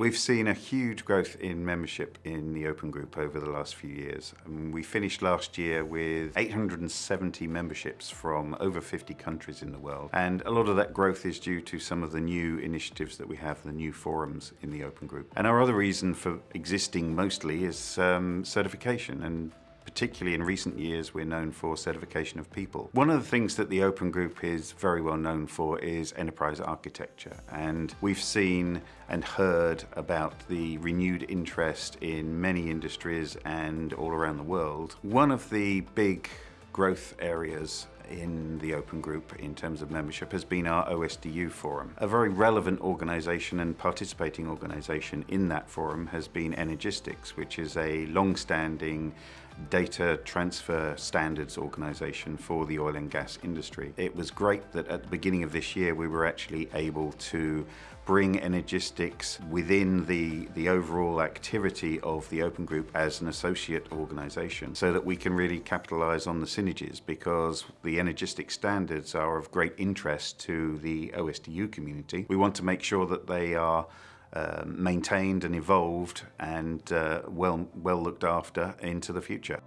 We've seen a huge growth in membership in the Open Group over the last few years. Um, we finished last year with 870 memberships from over 50 countries in the world. And a lot of that growth is due to some of the new initiatives that we have, the new forums in the Open Group. And our other reason for existing mostly is um, certification and particularly in recent years, we're known for certification of people. One of the things that the Open Group is very well known for is enterprise architecture. And we've seen and heard about the renewed interest in many industries and all around the world. One of the big growth areas in the Open Group in terms of membership has been our OSDU forum. A very relevant organisation and participating organisation in that forum has been Energistics, which is a long-standing data transfer standards organisation for the oil and gas industry. It was great that at the beginning of this year we were actually able to bring Energistics within the, the overall activity of the Open Group as an associate organisation so that we can really capitalise on the synergies because the Energistic standards are of great interest to the OSDU community. We want to make sure that they are uh, maintained and evolved and uh, well, well looked after into the future.